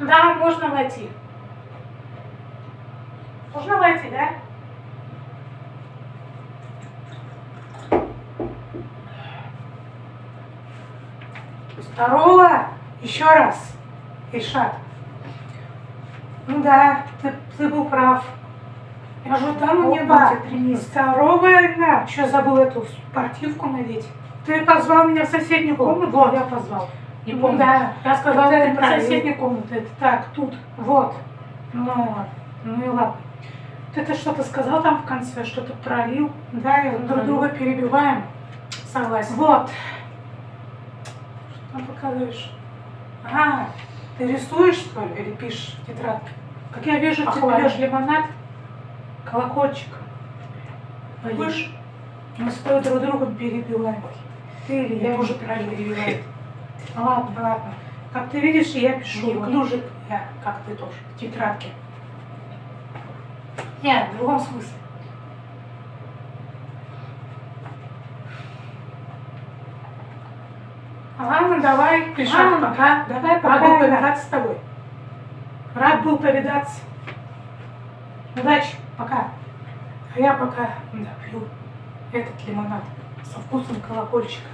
Да, можно войти. Можно войти, да? Здорово! Еще раз, Ильшат. Ну да, ты, ты был прав. Я же давно не был. Здоровая, да. Еще забыл эту спортивку надеть. Ты позвал меня в соседнюю комнату? Вот, я позвал. Не помню. Да, я сказала, Это ты неправильно. не соседняя комната, это так, тут, вот. Ну, ну и ладно. Ты это что-то сказал там в конце, что-то пролил, да, и друг друга перебиваем. Согласен. Вот. Что там показываешь? А, ты рисуешь, что ли, или пишешь в тетрадке? Как я вижу, ты Похвально. пьешь лимонад, колокольчик. Будешь? Мы с тобой друг друга перебиваем. Ты или я Я уже правильно перебиваю. Ладно, ладно. Как ты видишь, я пишу. Не. Неуклюжий я, как ты тоже, в тетрадке. Нет, в другом смысле. Ладно, давай, Ильшат, Ладно, пока. Давай, Рад пока. был повидаться с тобой. Рад был повидаться. Удачи, пока. А я пока да, пью этот лимонад со вкусом колокольчика.